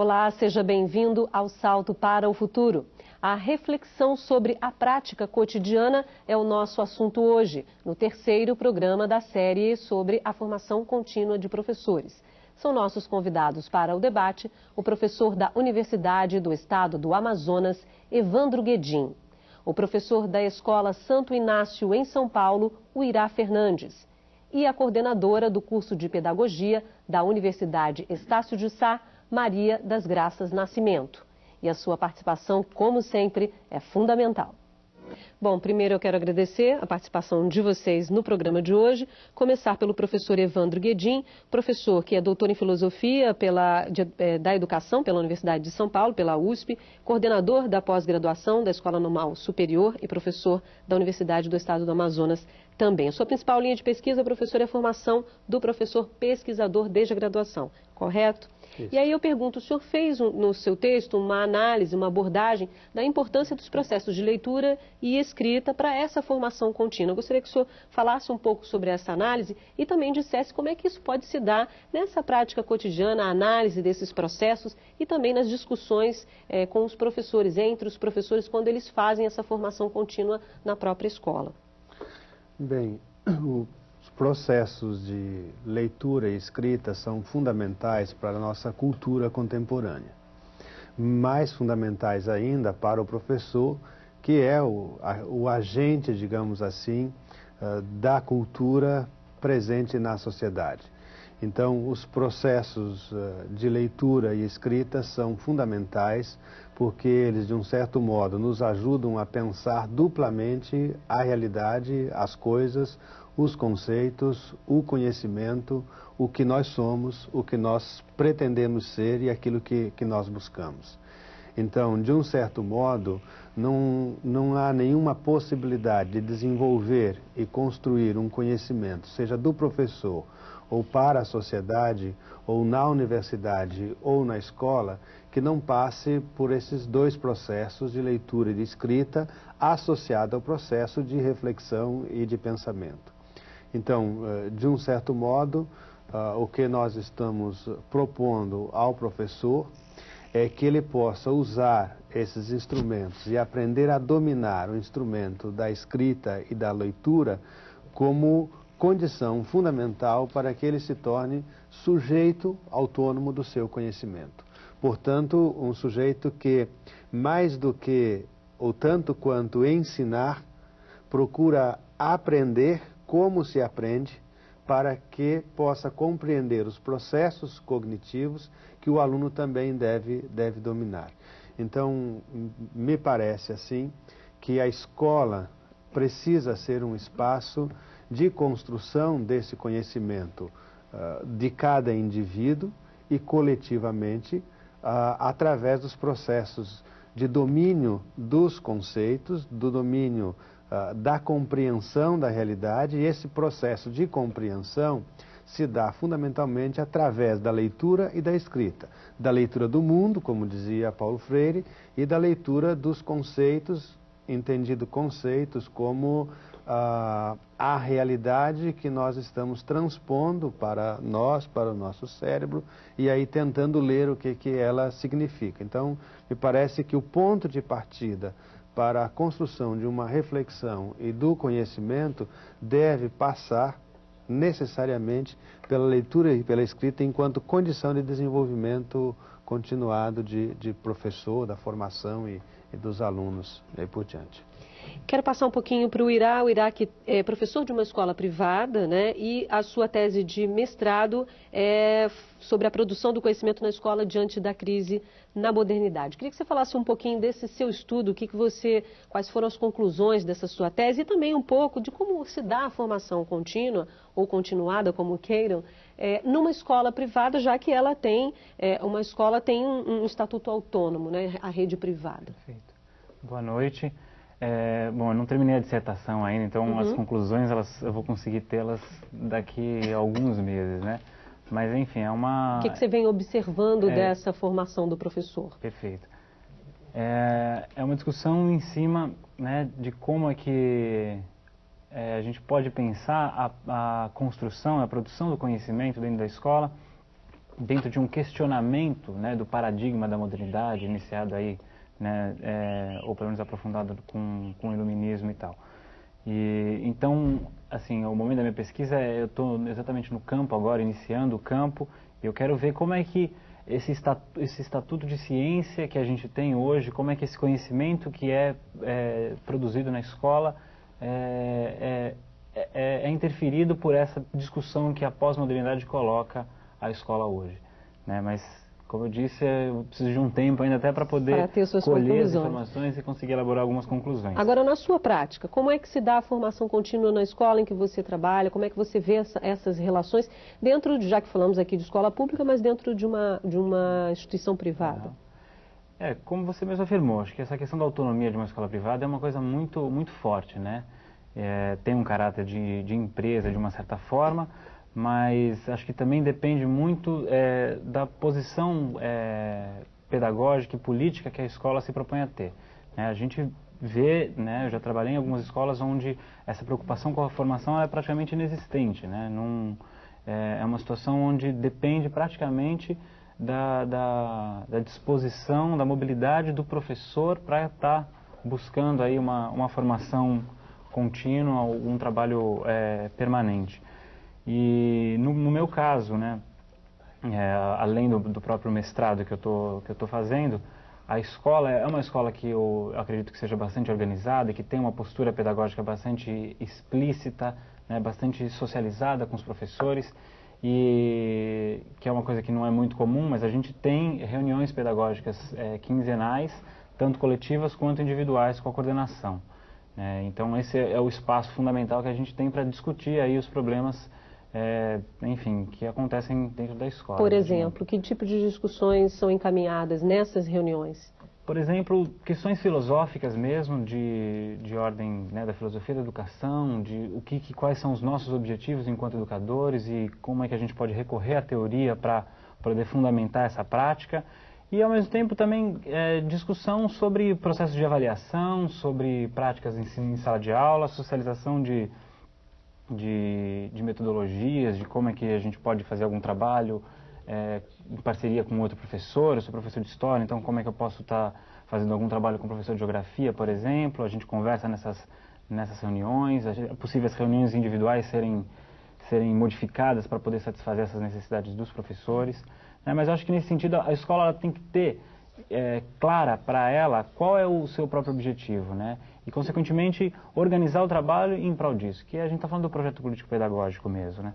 Olá, seja bem-vindo ao Salto para o Futuro. A reflexão sobre a prática cotidiana é o nosso assunto hoje, no terceiro programa da série sobre a formação contínua de professores. São nossos convidados para o debate o professor da Universidade do Estado do Amazonas, Evandro Guedin, o professor da Escola Santo Inácio, em São Paulo, o Irá Fernandes, e a coordenadora do curso de Pedagogia da Universidade Estácio de Sá, Maria das Graças Nascimento. E a sua participação, como sempre, é fundamental. Bom, primeiro eu quero agradecer a participação de vocês no programa de hoje. Começar pelo professor Evandro Guedin, professor que é doutor em filosofia pela, de, é, da educação pela Universidade de São Paulo, pela USP, coordenador da pós-graduação da Escola Normal Superior e professor da Universidade do Estado do Amazonas também. A sua principal linha de pesquisa, professor, é a formação do professor pesquisador desde a graduação, correto? Isso. E aí eu pergunto, o senhor fez um, no seu texto uma análise, uma abordagem da importância dos processos de leitura e escrita para essa formação contínua. Eu gostaria que o senhor falasse um pouco sobre essa análise e também dissesse como é que isso pode se dar nessa prática cotidiana, a análise desses processos e também nas discussões eh, com os professores, entre os professores, quando eles fazem essa formação contínua na própria escola. Bem, o processos de leitura e escrita são fundamentais para a nossa cultura contemporânea. Mais fundamentais ainda para o professor, que é o, a, o agente, digamos assim, uh, da cultura presente na sociedade. Então, os processos uh, de leitura e escrita são fundamentais porque eles, de um certo modo, nos ajudam a pensar duplamente a realidade, as coisas, os conceitos, o conhecimento, o que nós somos, o que nós pretendemos ser e aquilo que, que nós buscamos. Então, de um certo modo, não, não há nenhuma possibilidade de desenvolver e construir um conhecimento, seja do professor ou para a sociedade, ou na universidade ou na escola, que não passe por esses dois processos de leitura e de escrita associado ao processo de reflexão e de pensamento. Então, eh, de um certo modo, ah, o que nós estamos propondo ao professor é que ele possa usar esses instrumentos e aprender a dominar o instrumento da escrita e da leitura como condição fundamental para que ele se torne sujeito autônomo do seu conhecimento. Portanto, um sujeito que, mais do que, ou tanto quanto ensinar, procura aprender como se aprende para que possa compreender os processos cognitivos que o aluno também deve, deve dominar. Então, me parece assim que a escola precisa ser um espaço de construção desse conhecimento uh, de cada indivíduo e coletivamente uh, através dos processos de domínio dos conceitos, do domínio uh, da compreensão da realidade, e esse processo de compreensão se dá fundamentalmente através da leitura e da escrita. Da leitura do mundo, como dizia Paulo Freire, e da leitura dos conceitos, entendido conceitos como ah, a realidade que nós estamos transpondo para nós, para o nosso cérebro, e aí tentando ler o que, que ela significa. Então, me parece que o ponto de partida para a construção de uma reflexão e do conhecimento deve passar necessariamente pela leitura e pela escrita enquanto condição de desenvolvimento continuado de, de professor, da formação e, e dos alunos e por diante. Quero passar um pouquinho para o Irá. O Irá que é professor de uma escola privada, né? E a sua tese de mestrado é sobre a produção do conhecimento na escola diante da crise na modernidade. Queria que você falasse um pouquinho desse seu estudo, o que, que você, quais foram as conclusões dessa sua tese e também um pouco de como se dá a formação contínua ou continuada, como queiram, é, numa escola privada, já que ela tem é, uma escola tem um, um estatuto autônomo, né? A rede privada. Perfeito. Boa noite. É, bom, eu não terminei a dissertação ainda, então uhum. as conclusões elas, eu vou conseguir tê-las daqui a alguns meses, né? Mas enfim, é uma... O que, que você vem observando é, dessa formação do professor? Perfeito. É, é uma discussão em cima né, de como é que é, a gente pode pensar a, a construção, a produção do conhecimento dentro da escola dentro de um questionamento né, do paradigma da modernidade, iniciado aí, né, é, ou pelo menos aprofundado com, com o iluminismo e tal. E, então, assim, o momento da minha pesquisa, é, eu estou exatamente no campo agora, iniciando o campo, e eu quero ver como é que esse estatuto, esse estatuto de ciência que a gente tem hoje, como é que esse conhecimento que é, é produzido na escola é, é, é, é interferido por essa discussão que a pós-modernidade coloca a escola hoje. Né? Mas como eu disse, eu preciso de um tempo ainda até para poder colher as informações e conseguir elaborar algumas conclusões. Agora, na sua prática, como é que se dá a formação contínua na escola em que você trabalha? Como é que você vê essa, essas relações dentro, de, já que falamos aqui de escola pública, mas dentro de uma, de uma instituição privada? É, como você mesmo afirmou, acho que essa questão da autonomia de uma escola privada é uma coisa muito, muito forte, né? É, tem um caráter de, de empresa de uma certa forma, mas acho que também depende muito é, da posição é, pedagógica e política que a escola se propõe a ter. Né? A gente vê, né, eu já trabalhei em algumas escolas onde essa preocupação com a formação é praticamente inexistente. Né? Num, é, é uma situação onde depende praticamente da, da, da disposição, da mobilidade do professor para estar tá buscando aí uma, uma formação contínua, um trabalho é, permanente. E no, no meu caso, né, é, além do, do, próprio mestrado que eu tô, que eu estou fazendo, a escola é uma escola que eu acredito que seja bastante organizada, que tem uma postura pedagógica bastante explícita, né, bastante socializada com os professores e que é uma coisa que não é muito comum, mas a gente tem reuniões pedagógicas é, quinzenais, tanto coletivas quanto individuais com a coordenação. É, então esse é o espaço fundamental que a gente tem para discutir aí os problemas é, enfim, que acontecem dentro da escola. Por exemplo, que tipo de discussões são encaminhadas nessas reuniões? Por exemplo, questões filosóficas mesmo, de, de ordem né, da filosofia da educação, de o que, que, quais são os nossos objetivos enquanto educadores e como é que a gente pode recorrer à teoria para poder fundamentar essa prática. E, ao mesmo tempo, também é, discussão sobre processos de avaliação, sobre práticas em, em sala de aula, socialização de de, de metodologias, de como é que a gente pode fazer algum trabalho é, em parceria com outro professor, eu sou professor de história, então como é que eu posso estar tá fazendo algum trabalho com o professor de geografia, por exemplo, a gente conversa nessas, nessas reuniões, é possível as reuniões individuais serem, serem modificadas para poder satisfazer essas necessidades dos professores, né? mas acho que nesse sentido a escola tem que ter é, clara para ela qual é o seu próprio objetivo, né? E, consequentemente, organizar o trabalho em prol disso, que a gente está falando do projeto político-pedagógico mesmo, né?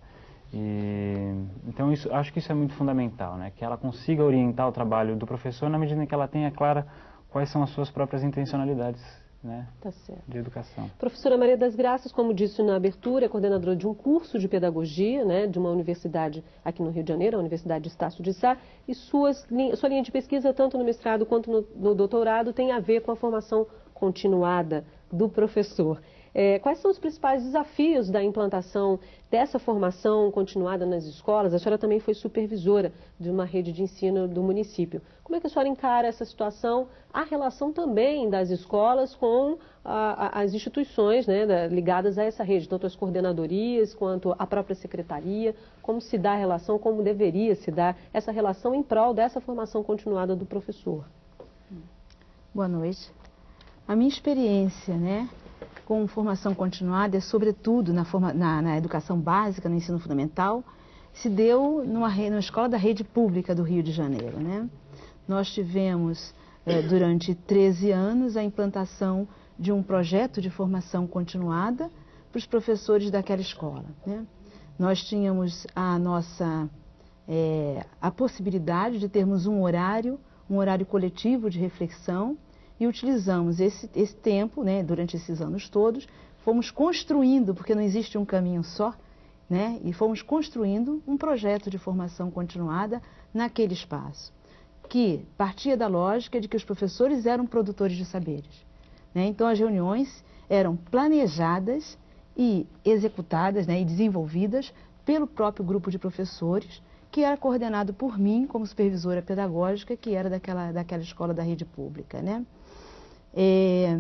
E, então, isso, acho que isso é muito fundamental, né? Que ela consiga orientar o trabalho do professor na medida em que ela tenha clara quais são as suas próprias intencionalidades né, tá de educação. Professora Maria das Graças, como disse na abertura, é coordenadora de um curso de pedagogia né, de uma universidade aqui no Rio de Janeiro, a Universidade de Estácio de Sá, e suas, sua linha de pesquisa, tanto no mestrado quanto no, no doutorado, tem a ver com a formação continuada do professor. É, quais são os principais desafios da implantação dessa formação continuada nas escolas? A senhora também foi supervisora de uma rede de ensino do município. Como é que a senhora encara essa situação? A relação também das escolas com a, a, as instituições né, da, ligadas a essa rede, tanto as coordenadorias quanto a própria secretaria. Como se dá a relação, como deveria se dar essa relação em prol dessa formação continuada do professor? Boa noite. A minha experiência, né, com formação continuada, é sobretudo na, forma, na, na educação básica, no ensino fundamental, se deu numa, numa escola da rede pública do Rio de Janeiro. Né? Nós tivemos, é, durante 13 anos, a implantação de um projeto de formação continuada para os professores daquela escola. Né? Nós tínhamos a nossa é, a possibilidade de termos um horário, um horário coletivo de reflexão, e utilizamos esse, esse tempo, né, durante esses anos todos, fomos construindo, porque não existe um caminho só, né, e fomos construindo um projeto de formação continuada naquele espaço, que partia da lógica de que os professores eram produtores de saberes. Né, então as reuniões eram planejadas e executadas né, e desenvolvidas pelo próprio grupo de professores, que era coordenado por mim como supervisora pedagógica, que era daquela, daquela escola da rede pública. Né? É,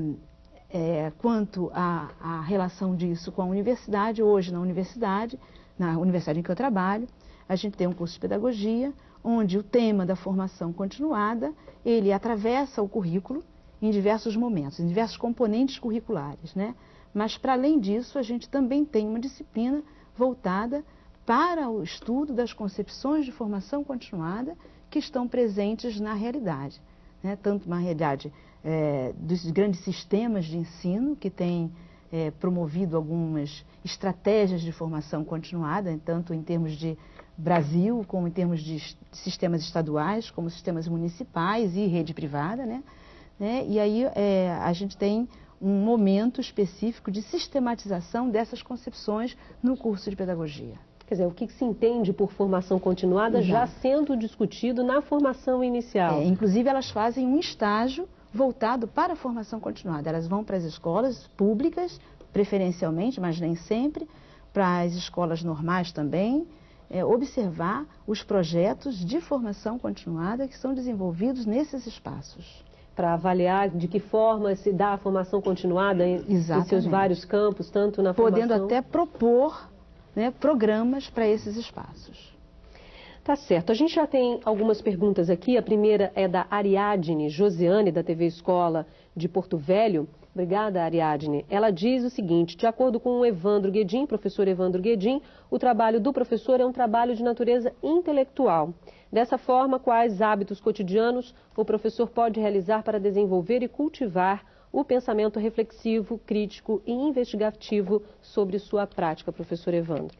é, quanto à, relação disso com a universidade, hoje na universidade, na universidade em que eu trabalho, a gente tem um curso de pedagogia, onde o tema da formação continuada, ele atravessa o currículo em diversos momentos, em diversos componentes curriculares, né? Mas, para além disso, a gente também tem uma disciplina voltada para o estudo das concepções de formação continuada que estão presentes na realidade. Né? Tanto na realidade é, dos grandes sistemas de ensino, que têm é, promovido algumas estratégias de formação continuada, tanto em termos de Brasil, como em termos de sistemas estaduais, como sistemas municipais e rede privada. Né? né? E aí é, a gente tem um momento específico de sistematização dessas concepções no curso de pedagogia. Quer dizer, o que se entende por formação continuada Exato. já sendo discutido na formação inicial. É, inclusive, elas fazem um estágio voltado para a formação continuada. Elas vão para as escolas públicas, preferencialmente, mas nem sempre, para as escolas normais também, é, observar os projetos de formação continuada que são desenvolvidos nesses espaços para avaliar de que forma se dá a formação continuada em, em seus vários campos, tanto na Podendo formação... até propor né, programas para esses espaços. Tá certo. A gente já tem algumas perguntas aqui. A primeira é da Ariadne Josiane, da TV Escola de Porto Velho. Obrigada, Ariadne. Ela diz o seguinte: de acordo com o Evandro Guedin, professor Evandro Guedin, o trabalho do professor é um trabalho de natureza intelectual. Dessa forma, quais hábitos cotidianos o professor pode realizar para desenvolver e cultivar o pensamento reflexivo, crítico e investigativo sobre sua prática, professor Evandro?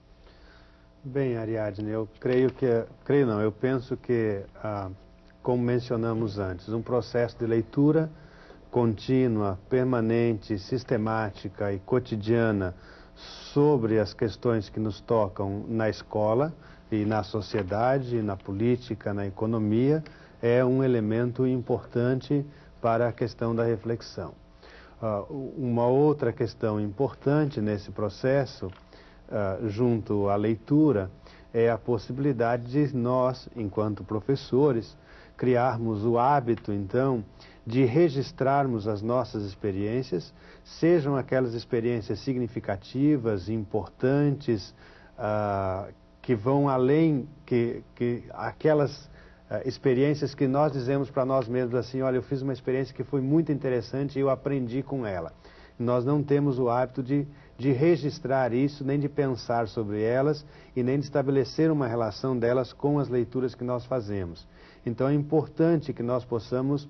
Bem, Ariadne, eu creio que, creio não, eu penso que, ah, como mencionamos antes, um processo de leitura contínua, permanente, sistemática e cotidiana sobre as questões que nos tocam na escola, e na sociedade, na política, na economia, é um elemento importante para a questão da reflexão. Uh, uma outra questão importante nesse processo, uh, junto à leitura, é a possibilidade de nós, enquanto professores, criarmos o hábito, então, de registrarmos as nossas experiências, sejam aquelas experiências significativas, importantes, uh, que vão além que, que aquelas experiências que nós dizemos para nós mesmos assim, olha, eu fiz uma experiência que foi muito interessante e eu aprendi com ela. Nós não temos o hábito de, de registrar isso, nem de pensar sobre elas e nem de estabelecer uma relação delas com as leituras que nós fazemos. Então é importante que nós possamos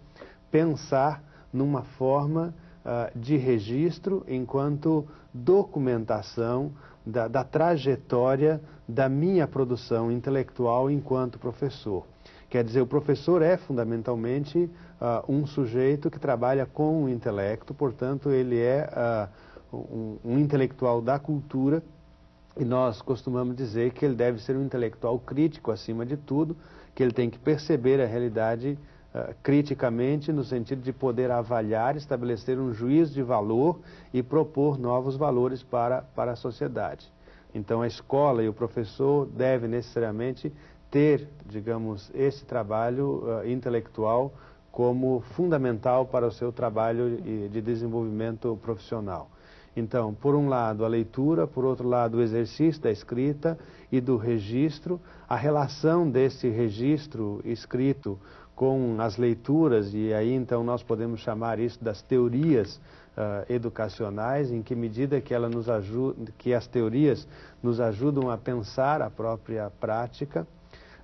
pensar numa forma uh, de registro enquanto documentação da, da trajetória da minha produção intelectual enquanto professor. Quer dizer, o professor é fundamentalmente uh, um sujeito que trabalha com o intelecto, portanto, ele é uh, um, um, intelectual da cultura e nós costumamos dizer que ele deve ser um intelectual crítico acima de tudo, que ele tem que perceber a realidade uh, criticamente, no sentido de poder avaliar, estabelecer um juízo de valor e propor novos valores para, para a sociedade. Então a escola e o professor devem necessariamente ter, digamos, esse trabalho uh, intelectual como fundamental para o seu trabalho de desenvolvimento profissional. Então, por um lado, a leitura, por outro lado, o exercício da escrita e do registro, a relação desse registro escrito com as leituras, e aí então nós podemos chamar isso das teorias uh, educacionais, em que medida que, ela nos ajuda, que as teorias nos ajudam a pensar a própria prática.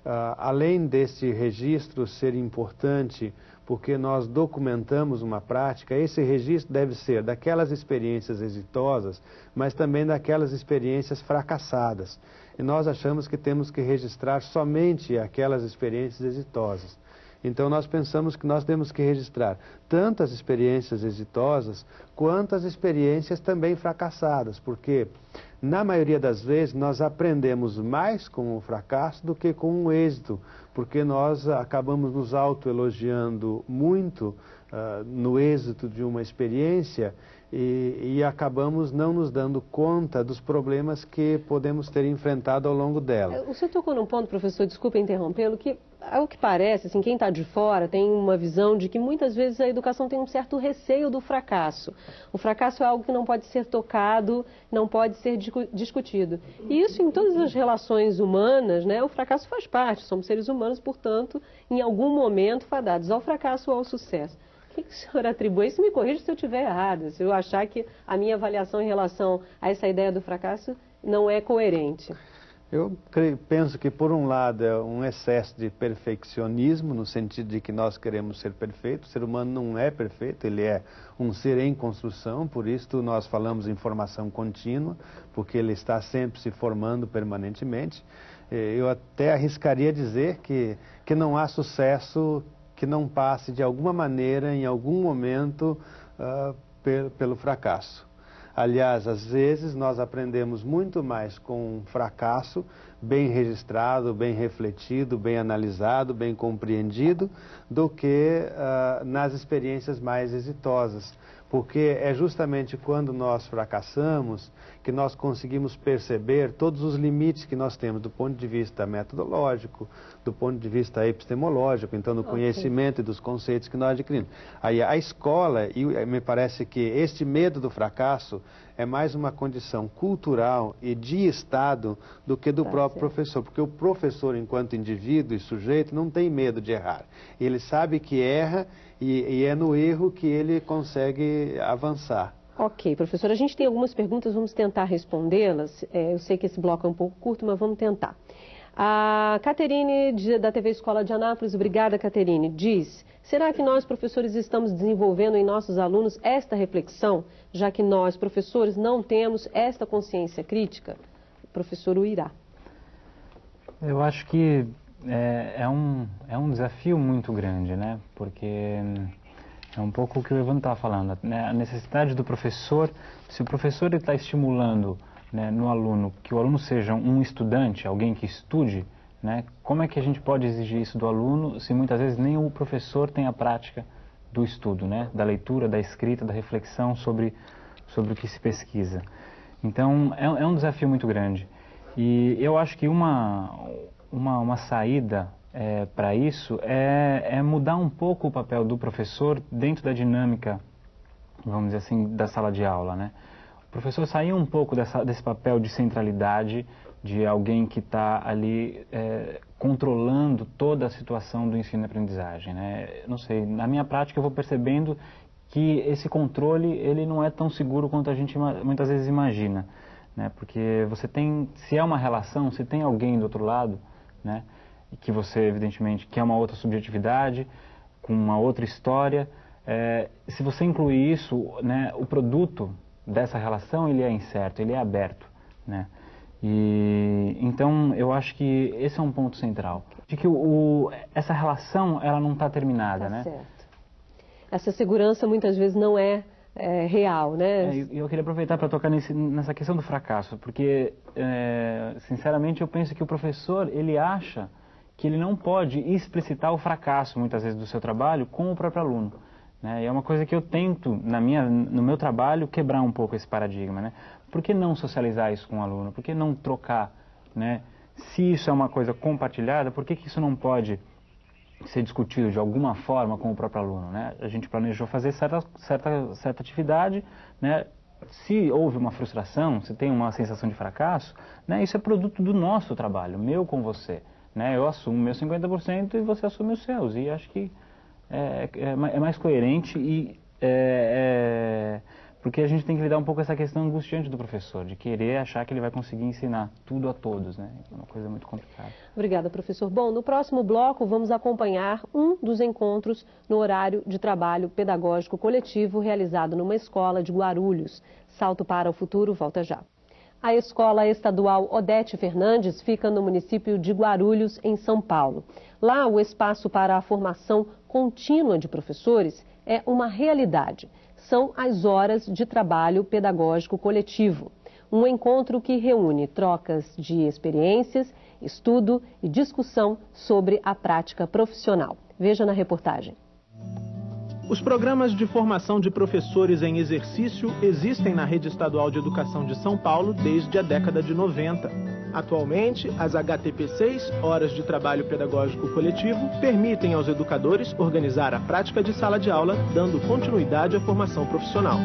Uh, além desse registro ser importante porque nós documentamos uma prática, esse registro deve ser daquelas experiências exitosas, mas também daquelas experiências fracassadas. E nós achamos que temos que registrar somente aquelas experiências exitosas. Então nós pensamos que nós temos que registrar tanto as experiências exitosas quanto as experiências também fracassadas, porque na maioria das vezes nós aprendemos mais com o fracasso do que com o êxito, porque nós acabamos nos autoelogiando muito uh, no êxito de uma experiência e, e, acabamos não nos dando conta dos problemas que podemos ter enfrentado ao longo dela. O senhor tocou num ponto, professor, desculpa interrompê-lo, que ao que parece, assim, quem está de fora tem uma visão de que muitas vezes a educação tem um certo receio do fracasso. O fracasso é algo que não pode ser tocado, não pode ser discutido. E isso em todas as relações humanas, né? O fracasso faz parte, somos seres humanos, portanto, em algum momento fadados ao fracasso ou ao sucesso. O que, que o senhor atribui? Isso me corrija se eu estiver errada, se eu achar que a minha avaliação em relação a essa ideia do fracasso não é coerente. Eu creio, penso que, por um lado, é um excesso de perfeccionismo, no sentido de que nós queremos ser perfeitos. O ser humano não é perfeito, ele é um ser em construção, por isso nós falamos em formação contínua, porque ele está sempre se formando permanentemente. Eu até arriscaria dizer que, que não há sucesso que não passe de alguma maneira, em algum momento, uh, pelo fracasso. Aliás, às vezes nós aprendemos muito mais com um fracasso bem registrado, bem refletido, bem analisado, bem compreendido, do que uh, nas experiências mais exitosas porque é justamente quando nós fracassamos que nós conseguimos perceber todos os limites que nós temos do ponto de vista metodológico, do ponto de vista epistemológico, então do okay. conhecimento e dos conceitos que nós adquirimos. Aí a escola, e me parece que este medo do fracasso é mais uma condição cultural e de Estado do que do tá próprio professor, porque o professor, enquanto indivíduo e sujeito, não tem medo de errar. Ele sabe que erra e, e é no erro que ele consegue avançar. Ok, professor, a gente tem algumas perguntas, vamos tentar respondê-las. É, eu sei que esse bloco é um pouco curto, mas vamos tentar. A Caterine, da TV Escola de Anápolis, obrigada, Caterine, diz: será que nós, professores, estamos desenvolvendo em nossos alunos esta reflexão, já que nós, professores, não temos esta consciência crítica? O professor Uirá. Eu acho que é, é, um, é um desafio muito grande, né? Porque é um pouco o que o Ivan estava falando, né? a necessidade do professor, se o professor está estimulando né, no aluno que o aluno seja um estudante, alguém que estude, né? Como é que a gente pode exigir isso do aluno se muitas vezes nem o professor tem a prática do estudo, né? Da leitura, da escrita, da reflexão sobre, sobre o que se pesquisa. Então, é, é um desafio muito grande. E eu acho que uma, uma, uma saída é, para isso é, é mudar um pouco o papel do professor dentro da dinâmica, vamos dizer assim, da sala de aula, né? O professor sair um pouco dessa, desse papel de centralidade, de alguém que está ali é, controlando toda a situação do ensino e aprendizagem, né? Não sei, na minha prática eu vou percebendo que esse controle ele não é tão seguro quanto a gente muitas vezes imagina, né? Porque você tem, se é uma relação, se tem alguém do outro lado, né? E que você, evidentemente, quer uma outra subjetividade, com uma outra história. É, se você incluir isso, né, o produto dessa relação ele é incerto, ele é aberto, né? E então eu acho que esse é um ponto central, de que o essa relação ela não está terminada, tá né? Certo. Essa segurança muitas vezes não é é, real, né? É, eu queria aproveitar para tocar nesse, nessa questão do fracasso, porque, é, sinceramente, eu penso que o professor, ele acha que ele não pode explicitar o fracasso, muitas vezes, do seu trabalho com o próprio aluno. Né? E é uma coisa que eu tento, na minha, no meu trabalho, quebrar um pouco esse paradigma. Né? Por que não socializar isso com o aluno? Por que não trocar? Né? Se isso é uma coisa compartilhada, por que, que isso não pode ser discutido de alguma forma com o próprio aluno. Né? A gente planejou fazer certa, certa, certa atividade, né? se houve uma frustração, se tem uma sensação de fracasso, né? isso é produto do nosso trabalho, meu com você. Né? Eu assumo meu 50% e você assume os seus. E acho que é, é, é mais coerente e é, é porque a gente tem que lidar um pouco com essa questão angustiante do professor, de querer achar que ele vai conseguir ensinar tudo a todos, né? É uma coisa muito complicada. Obrigada, professor. Bom, no próximo bloco vamos acompanhar um dos encontros no horário de trabalho pedagógico coletivo realizado numa escola de Guarulhos. Salto para o futuro, volta já. A Escola Estadual Odete Fernandes fica no município de Guarulhos, em São Paulo. Lá, o espaço para a formação contínua de professores é uma realidade são as horas de trabalho pedagógico coletivo. Um encontro que reúne trocas de experiências, estudo e discussão sobre a prática profissional. Veja na reportagem. Os programas de formação de professores em exercício existem na Rede Estadual de Educação de São Paulo desde a década de 90. Atualmente, as HTP6, Horas de Trabalho Pedagógico Coletivo, permitem aos educadores organizar a prática de sala de aula, dando continuidade à formação profissional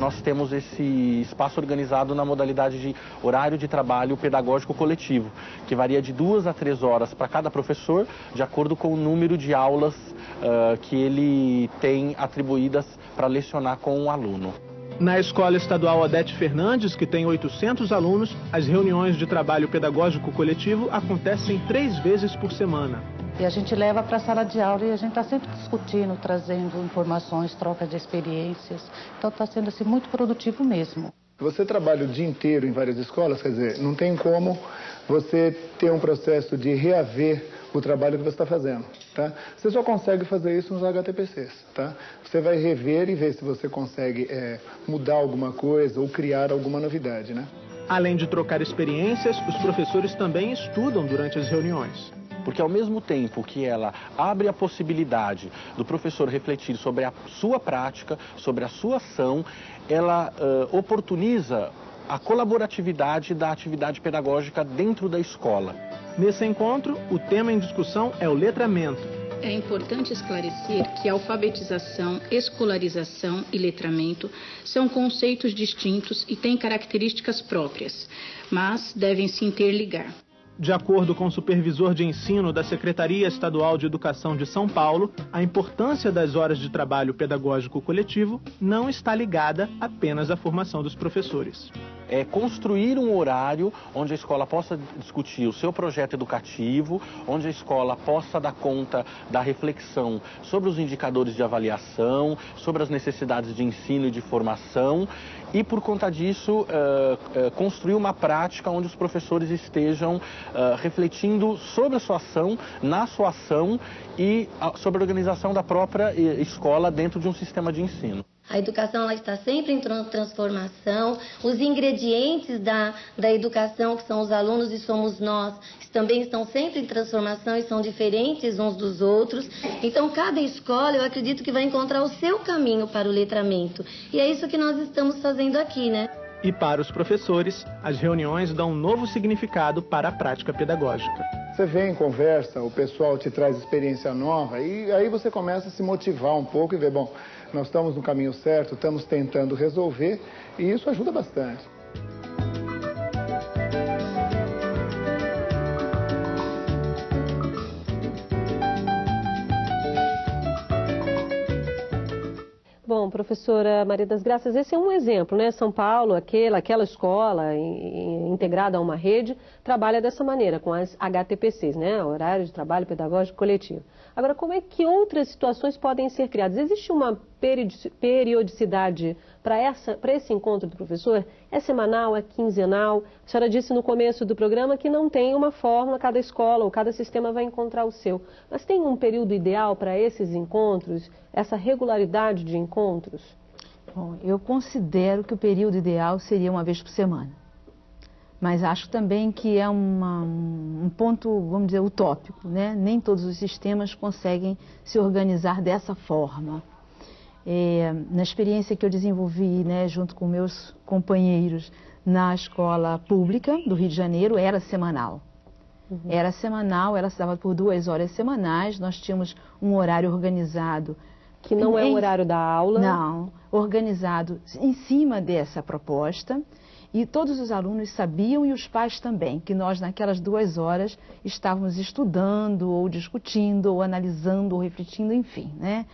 nós temos esse espaço organizado na modalidade de horário de trabalho pedagógico coletivo, que varia de duas a três horas para cada professor, de acordo com o número de aulas uh, que ele tem atribuídas para lecionar com o aluno. Na Escola Estadual Odete Fernandes, que tem 800 alunos, as reuniões de trabalho pedagógico coletivo acontecem três vezes por semana. E a gente leva para a sala de aula e a gente está sempre discutindo, trazendo informações, troca de experiências. Então está sendo assim, muito produtivo mesmo. Você trabalha o dia inteiro em várias escolas, quer dizer, não tem como você ter um processo de reaver o trabalho que você está fazendo, tá? Você só consegue fazer isso nos HTPCs, tá? Você vai rever e ver se você consegue é, mudar alguma coisa ou criar alguma novidade, né? Além de trocar experiências, os professores também estudam durante as reuniões. Porque ao mesmo tempo que ela abre a possibilidade do professor refletir sobre a sua prática, sobre a sua ação, ela uh, oportuniza a colaboratividade da atividade pedagógica dentro da escola. Nesse encontro, o tema em discussão é o letramento. É importante esclarecer que alfabetização, escolarização e letramento são conceitos distintos e têm características próprias, mas devem se interligar. De acordo com o supervisor de ensino da Secretaria Estadual de Educação de São Paulo, a importância das horas de trabalho pedagógico coletivo não está ligada apenas à formação dos professores. É construir um horário onde a escola possa discutir o seu projeto educativo, onde a escola possa dar conta da reflexão sobre os indicadores de avaliação, sobre as necessidades de ensino e de formação e, por conta disso, uh, uh, construir uma prática onde os professores estejam uh, refletindo sobre a sua ação, na sua ação e sobre a organização da própria escola dentro de um sistema de ensino. A educação ela está sempre em transformação. Os ingredientes da, da educação, que são os alunos e somos nós, também estão sempre em transformação e são diferentes uns dos outros. Então, cada escola, eu acredito que vai encontrar o seu caminho para o letramento. E é isso que nós estamos fazendo aqui, né? E para os professores, as reuniões dão um novo significado para a prática pedagógica. Você vem, conversa, o pessoal te traz experiência nova e aí você começa a se motivar um pouco e ver, bom, nós estamos no caminho certo, estamos tentando resolver e isso ajuda bastante. Bom, professora Maria das Graças, esse é um exemplo, né? São Paulo, aquela, aquela escola integrada a uma rede, trabalha dessa maneira, com as HTPCs, né? Horário de Trabalho Pedagógico Coletivo. Agora, como é que outras situações podem ser criadas? Existe uma periodicidade para esse encontro do professor? É semanal, é quinzenal? A senhora disse no começo do programa que não tem uma fórmula, cada escola ou cada sistema vai encontrar o seu. Mas tem um período ideal para esses encontros, essa regularidade de encontros? Bom, eu considero que o período ideal seria uma vez por semana mas acho também que é uma, um ponto, vamos dizer, utópico, né? Nem todos os sistemas conseguem se organizar dessa forma. É, na experiência que eu desenvolvi, né, junto com meus companheiros na escola pública do Rio de Janeiro, era semanal. Uhum. Era semanal, ela se dava por duas horas semanais, nós tínhamos um horário organizado. Que não é o horário da aula? Não, organizado em cima dessa proposta. E todos os alunos sabiam e os pais também que nós, naquelas duas horas, estávamos estudando, ou discutindo, ou analisando, ou refletindo, enfim, né?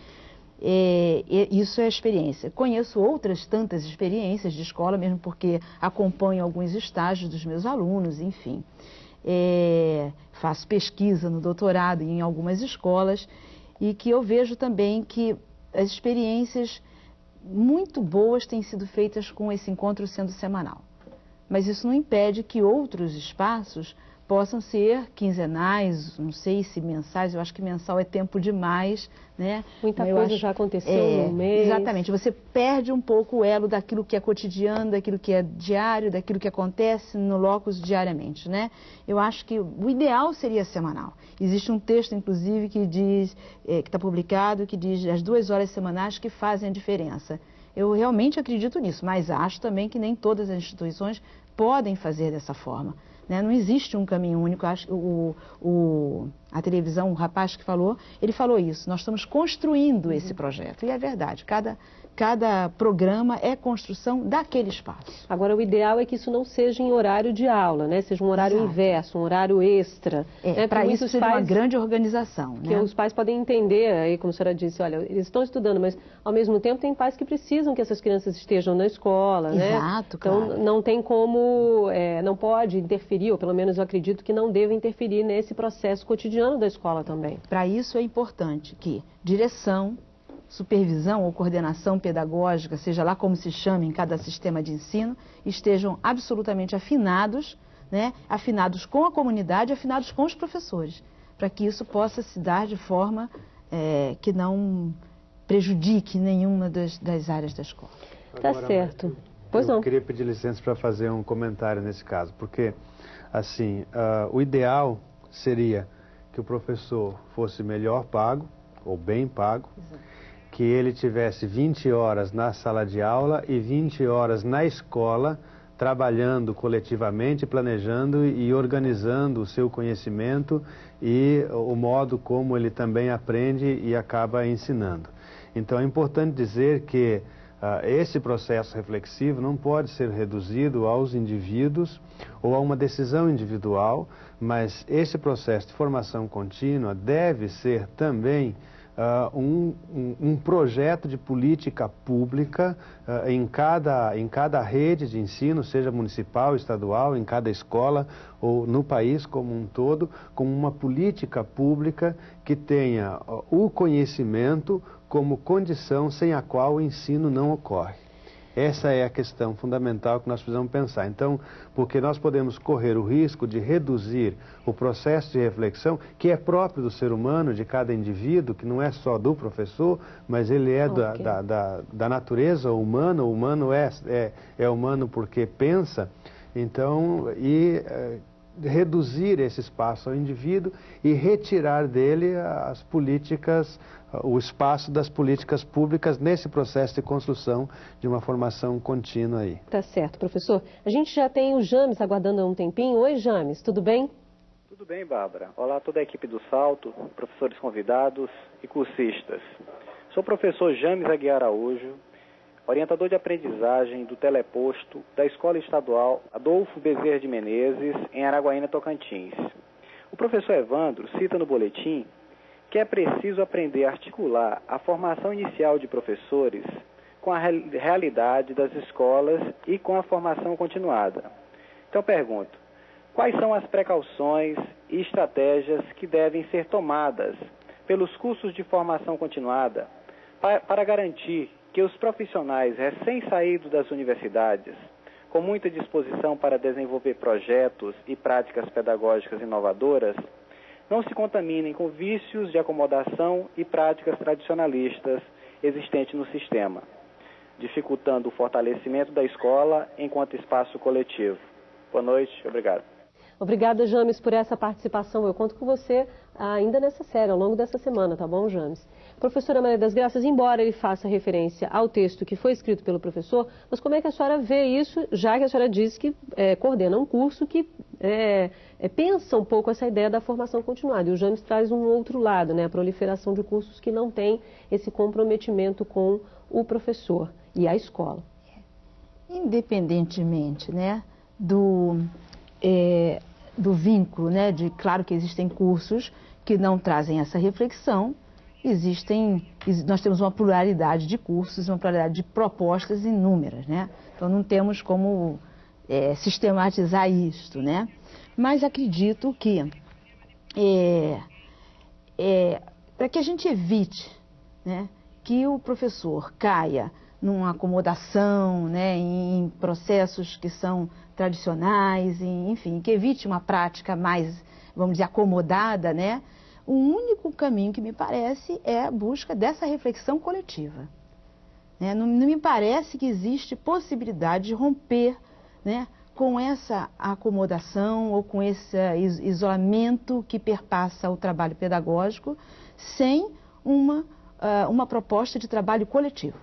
É, isso é a experiência. Conheço outras tantas experiências de escola, mesmo porque acompanho alguns estágios dos meus alunos, enfim. É, faço pesquisa no doutorado em algumas escolas e que eu vejo também que as experiências muito boas têm sido feitas com esse encontro sendo semanal. Mas isso não impede que outros espaços possam ser quinzenais, não sei se mensais, eu acho que mensal é tempo demais, né? Muita Eu coisa acho- já aconteceu é, no mês. Exatamente, você perde um pouco o elo daquilo que é cotidiano, daquilo que é diário, daquilo que acontece no locus diariamente, né? Eu acho que o ideal seria semanal. Existe um texto, inclusive, que diz, eh, que está publicado, que diz as duas horas semanais que fazem a diferença. Eu realmente acredito nisso, mas acho também que nem todas as instituições podem fazer dessa forma. né? Não existe um caminho único. Acho o, o- a televisão, o rapaz que falou, ele falou isso. Nós estamos construindo esse projeto. E é verdade. Cada, cada programa é construção daquele espaço. Agora, o ideal é que isso não seja em horário de aula, né? Seja um horário Exato. inverso, um horário extra. É, né? Para isso seria uma pais- grande organização. que né? os pais podem entender, aí, como a senhora disse, olha, eles estão estudando, mas ao mesmo tempo tem pais que precisam que essas crianças estejam na escola, né? Exato, Então claro. não tem como, é, não pode interferir, ou pelo menos eu acredito que não deve interferir nesse processo cotidiano da escola também. Para isso é importante que direção, supervisão ou coordenação pedagógica, seja lá como se chame em cada sistema de ensino, estejam absolutamente afinados, né? afinados com a comunidade, afinados com os professores, para que isso possa se dar de forma eh, que não prejudique nenhuma das, das áreas da escola. Tá Agora, certo. Pois eu não. queria pedir licença para fazer um comentário nesse caso, porque, assim, ah, o ideal seria que o professor fosse melhor pago, ou bem pago, que ele tivesse 20 horas na sala de aula e 20 horas na escola, trabalhando coletivamente, planejando e organizando o seu conhecimento e o modo como ele também aprende e acaba ensinando. Então é importante dizer que ah, esse processo reflexivo não pode ser reduzido aos indivíduos ou a uma decisão individual, mas esse processo de formação contínua deve ser também ah, um, um- um projeto de política pública ah, em, cada, em cada rede de ensino, seja municipal, estadual, em cada escola ou no país como um todo, como uma política pública que tenha ah, o conhecimento como condição sem a qual o ensino não ocorre. Essa é a questão fundamental que nós precisamos pensar. Então, porque nós podemos correr o risco de reduzir o processo de reflexão, que é próprio do ser humano, de cada indivíduo, que não é só do professor, mas ele é da, Ok. da, da, da natureza humana. O humano é, é, é humano porque pensa. Então, e eh, reduzir esse espaço ao indivíduo e retirar dele as políticas, o espaço das políticas públicas nesse processo de construção de uma formação contínua aí. Tá certo, professor. A gente já tem o James aguardando há um tempinho. Oi, James, tudo bem? Tudo bem, Bárbara. Olá a toda a equipe do Salto, professores convidados e cursistas. Sou o professor James Aguiar Araújo, orientador de aprendizagem do Teleposto da Escola Estadual Adolfo Bezerra de Menezes, em Araguaína, Tocantins. O professor Evandro cita no boletim que é preciso aprender a articular a formação inicial de professores com a real- realidade das escolas e com a formação continuada. Então pergunto, Quais são as precauções e estratégias que devem ser tomadas pelos cursos de formação continuada pa- para garantir que os profissionais recém-saídos das universidades, com muita disposição para desenvolver projetos e práticas pedagógicas inovadoras, não se contaminem com vícios de acomodação e práticas tradicionalistas existentes no sistema, dificultando o fortalecimento da escola enquanto espaço coletivo. Boa noite, obrigado. Obrigada, James, por essa participação. Eu conto com você ainda nessa série, ao longo dessa semana, tá bom, James? Professora Maria das Graças, embora ele faça referência ao texto que foi escrito pelo professor, mas como é que a senhora vê isso, já que a senhora disse que é, coordena um curso que é, é, pensa um pouco essa ideia da formação continuada? E o James traz um outro lado, né, a proliferação de cursos que não têm esse comprometimento com o professor e a escola. independentemente né, do, é, do vínculo, né, de claro que existem cursos que não trazem essa reflexão, existem, ex- nós temos uma pluralidade de cursos, uma pluralidade de propostas inúmeras, né? Então não temos como é, sistematizar isto, né? Mas acredito que é, é, para que a gente evite né, que o professor caia numa acomodação, né, em processos que são tradicionais, enfim, que evite uma prática mais, vamos dizer, acomodada, né? O único caminho que me parece é a busca dessa reflexão coletiva. Né? Não, não, me parece que existe possibilidade de romper né, com essa acomodação ou com esse isolamento que perpassa o trabalho pedagógico sem uma, uh, uma proposta de trabalho coletivo.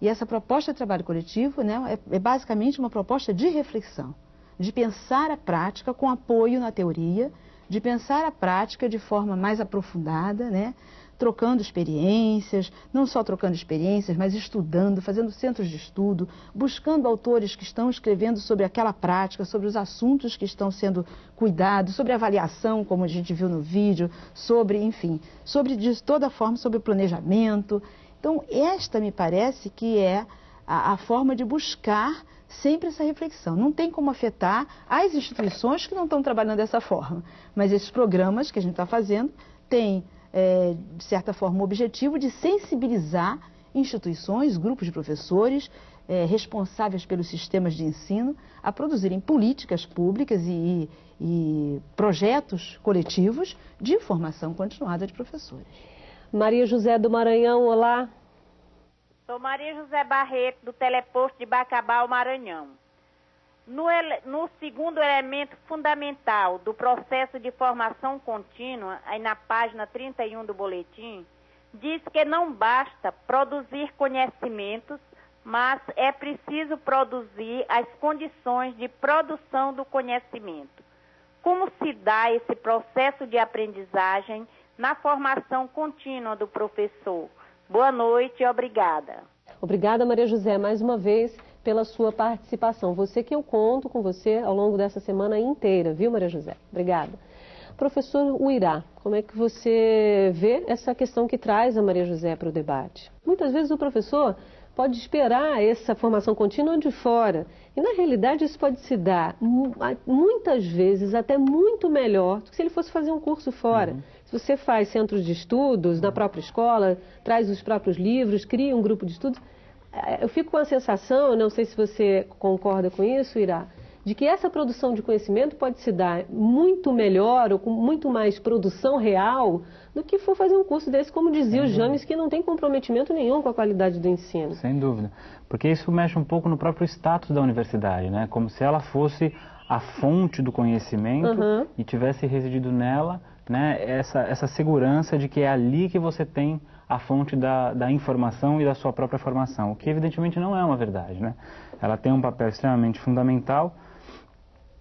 E essa proposta de trabalho coletivo né, é, é basicamente uma proposta de reflexão, de pensar a prática com apoio na teoria, de pensar a prática de forma mais aprofundada, né, trocando experiências, não só trocando experiências, mas estudando, fazendo centros de estudo, buscando autores que estão escrevendo sobre aquela prática, sobre os assuntos que estão sendo cuidados, sobre avaliação, como a gente viu no vídeo, sobre, enfim, sobre de toda forma, sobre planejamento. Então, esta me parece que é a, a forma de buscar sempre essa reflexão. Não tem como afetar as instituições que não estão trabalhando dessa forma, mas esses programas que a gente está fazendo têm é, de certa forma, o objetivo de sensibilizar instituições, grupos de professores é, responsáveis pelos sistemas de ensino a produzirem políticas públicas e, e projetos coletivos de formação continuada de professores. Maria José do Maranhão, olá. Sou Maria José Barreto, do Teleposto de Bacabal, Maranhão. No, no, segundo elemento fundamental do processo de formação contínua, aí na página 31 do boletim, diz que não basta produzir conhecimentos, mas é preciso produzir as condições de produção do conhecimento. Como se dá esse processo de aprendizagem na formação contínua do professor? Boa noite e obrigada. Obrigada, Maria José, mais uma vez pela sua participação. Você que eu conto com você ao longo dessa semana inteira, viu, Maria José? Obrigada. Professor Uirá, como é que você vê essa questão que traz a Maria José para o debate? Muitas vezes o professor pode esperar essa formação contínua de fora. E na realidade isso pode se dar muitas vezes até muito melhor do que se ele fosse fazer um curso fora. Uhum. Se você faz centros de estudos na própria escola, traz os próprios livros, cria um grupo de estudos, é, eu fico com a sensação, não sei se você concorda com isso, Irá, de que essa produção de conhecimento pode se dar muito melhor ou com muito mais produção real do que for fazer um curso desse, como dizia Sem o James, que não tem comprometimento nenhum com a qualidade do ensino. Sem dúvida. Porque isso mexe um pouco no próprio status da universidade, né? Como se ela fosse a fonte do conhecimento uhum. e tivesse residido nela né, essa, essa segurança de que é ali que você tem a fonte da, da informação e da sua própria formação, o que evidentemente não é uma verdade. Né? Ela tem um papel extremamente fundamental,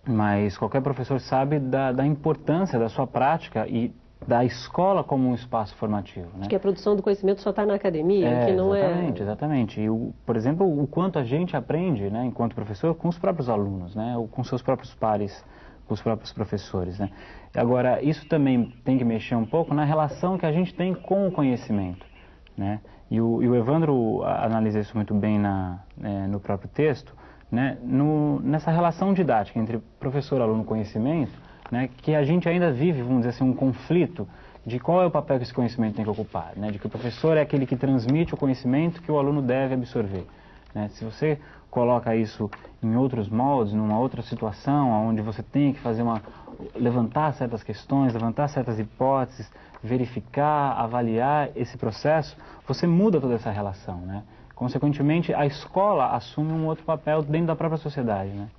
mas qualquer professor sabe da, da importância da sua prática e da escola como um espaço formativo. Né? que a produção do conhecimento só está na academia, é, que não exatamente, é... Exatamente, exatamente. E, o, por exemplo, o quanto a gente aprende, né, enquanto professor, com os próprios alunos, né, ou com seus próprios pares, com os próprios professores. Né? Agora, isso também tem que mexer um pouco na relação que a gente tem com o conhecimento. Né? E, o, e o Evandro analisa isso muito bem na, é, no próprio texto, né? no, nessa relação didática entre professor, aluno conhecimento, né? que a gente ainda vive, vamos dizer assim, um conflito de qual é o papel que esse conhecimento tem que ocupar. Né? De que o professor é aquele que transmite o conhecimento que o aluno deve absorver. Né? Se você coloca isso em outros moldes, numa outra situação, onde você tem que fazer uma levantar certas questões, levantar certas hipóteses, verificar, avaliar esse processo, você muda toda essa relação, né? Consequentemente, a escola assume um outro papel dentro da própria sociedade, né?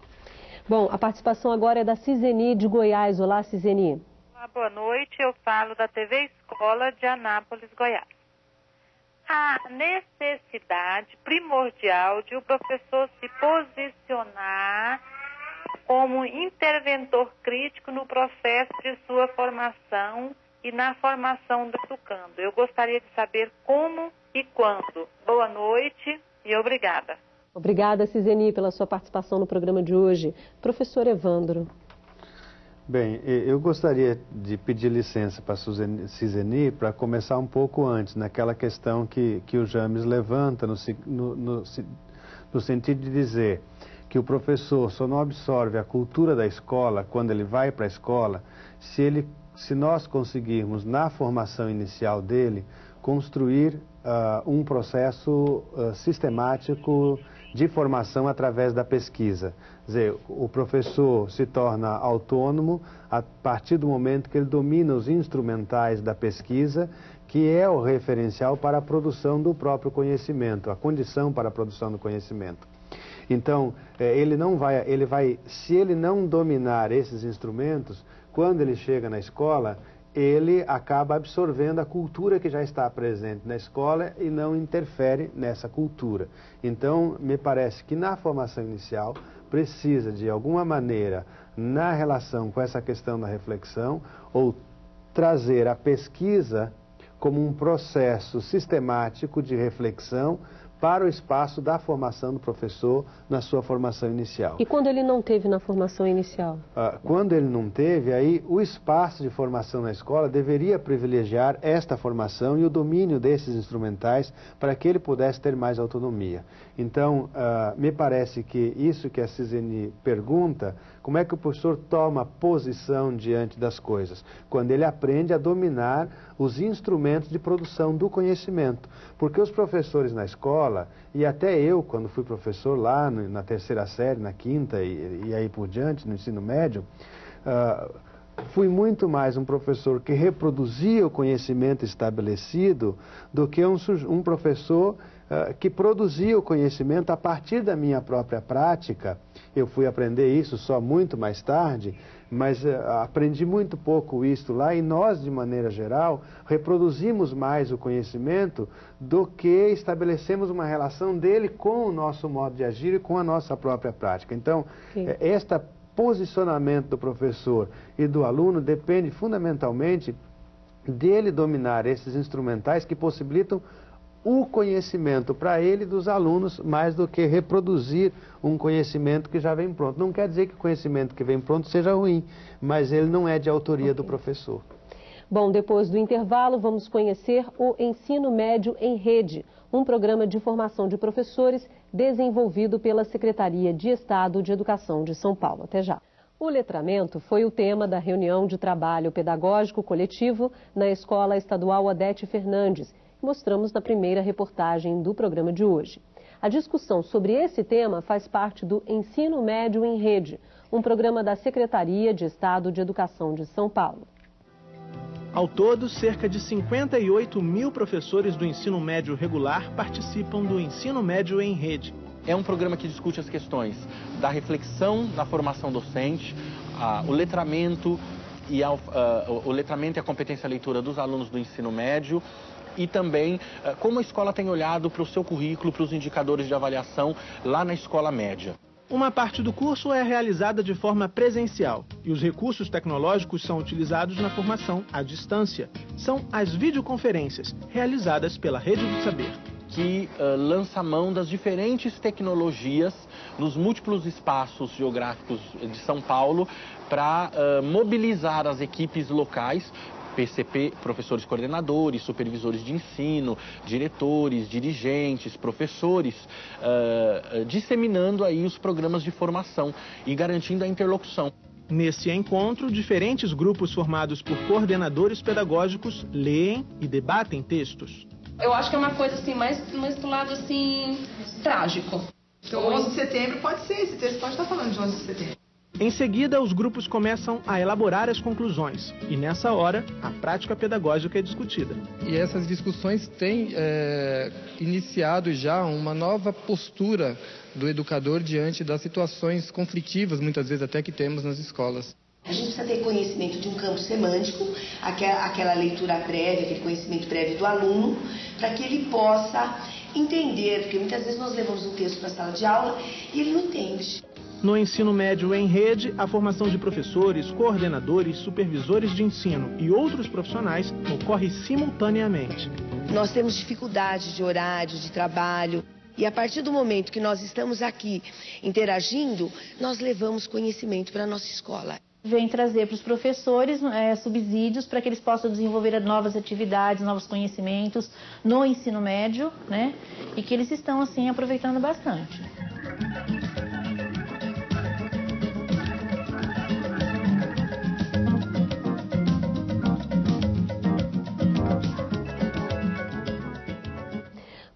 Bom, a participação agora é da Ciseni de Goiás. Olá, Ciseni. Olá, boa noite. Eu falo da TV Escola de Anápolis, Goiás a necessidade primordial de o professor se posicionar como interventor crítico no processo de sua formação e na formação do educando. Eu gostaria de saber como e quando. Boa noite e obrigada. Obrigada, Ciseni, pela sua participação no programa de hoje. Professor Evandro. Bem, eu gostaria de pedir licença para a Ciseni para começar um pouco antes, naquela questão que, que o James levanta, no, no, no, no sentido de dizer que o professor só não absorve a cultura da escola quando ele vai para a escola, se, ele, se nós conseguirmos, na formação inicial dele, construir uh, um processo uh, sistemático de formação através da pesquisa. Quer dizer, o professor se torna autônomo a partir do momento que ele domina os instrumentais da pesquisa, que é o referencial para a produção do próprio conhecimento, a condição para a produção do conhecimento. Então, eh, ele não vai, ele vai, se ele não dominar esses instrumentos, quando ele chega na escola, ele acaba absorvendo a cultura que já está presente na escola e não interfere nessa cultura. Então, me parece que na formação inicial precisa, de alguma maneira, na relação com essa questão da reflexão, ou trazer a pesquisa como um processo sistemático de reflexão para o espaço da formação do professor na sua formação inicial. E quando ele não teve na formação inicial? Ah, quando ele não teve, aí o espaço de formação na escola deveria privilegiar esta formação e o domínio desses instrumentais para que ele pudesse ter mais autonomia. Então, ah, me parece que isso que a Cisene pergunta, como é que o professor toma posição diante das coisas? Quando ele aprende a dominar os instrumentos de produção do conhecimento. Porque os professores na escola, e até eu, quando fui professor lá no, na terceira série, na quinta e, e, aí por diante, no ensino médio, uh, fui muito mais um professor que reproduzia o conhecimento estabelecido do que um, um professor que produzia o conhecimento a partir da minha própria prática. Eu fui aprender isso só muito mais tarde, mas uh, aprendi muito pouco isso lá e nós, de maneira geral, reproduzimos mais o conhecimento do que estabelecemos uma relação dele com o nosso modo de agir e com a nossa própria prática. Então, Sim. esta posicionamento do professor e do aluno depende fundamentalmente dele dominar esses instrumentais que possibilitam o conhecimento para ele dos alunos mais do que reproduzir um conhecimento que já vem pronto. Não quer dizer que o conhecimento que vem pronto seja ruim, mas ele não é de autoria okay. do professor. Bom, depois do intervalo, vamos conhecer o Ensino Médio em Rede, um programa de formação de professores desenvolvido pela Secretaria de Estado de Educação de São Paulo. Até já. O letramento foi o tema da reunião de trabalho pedagógico coletivo na Escola Estadual Odete Fernandes, mostramos na primeira reportagem do programa de hoje. A discussão sobre esse tema faz parte do Ensino Médio em Rede, um programa da Secretaria de Estado de Educação de São Paulo. Ao todo, cerca de 58 mil professores do ensino médio regular participam do Ensino Médio em Rede. É um programa que discute as questões da reflexão na formação docente, a, o letramento e a, a, o letramento e a competência leitura dos alunos do ensino médio, e também eh, como a escola tem olhado para o seu currículo, para os indicadores de avaliação lá na escola média. Uma parte do curso é realizada de forma presencial e os recursos tecnológicos são utilizados na formação à distância. São as videoconferências, realizadas pela Rede do Saber. Que uh, lança mão das diferentes tecnologias nos múltiplos espaços geográficos de São Paulo para uh, mobilizar as equipes locais PCP, professores coordenadores, supervisores de ensino, diretores, dirigentes, professores, uh, disseminando aí os programas de formação e garantindo a interlocução. Nesse encontro, diferentes grupos formados por coordenadores pedagógicos leem e debatem textos. Eu acho que é uma coisa assim, mais, mais do lado assim, trágico. Então, 11 de setembro pode ser, esse texto pode estar falando de 11 de setembro. Em seguida, os grupos começam a elaborar as conclusões e, nessa hora, a prática pedagógica é discutida. E essas discussões têm é, iniciado já uma nova postura do educador diante das situações conflitivas, muitas vezes até que temos nas escolas. A gente precisa ter conhecimento de um campo semântico, aquela, aquela leitura prévia, aquele conhecimento prévio do aluno, para que ele possa entender, porque muitas vezes nós levamos um texto para a sala de aula e ele não entende. No ensino médio em rede, a formação de professores, coordenadores, supervisores de ensino e outros profissionais ocorre simultaneamente. Nós temos dificuldade de horário, de trabalho. E a partir do momento que nós estamos aqui interagindo, nós levamos conhecimento para a nossa escola. Vem trazer para os professores é, subsídios para que eles possam desenvolver novas atividades, novos conhecimentos no ensino médio, né? E que eles estão, assim, aproveitando bastante.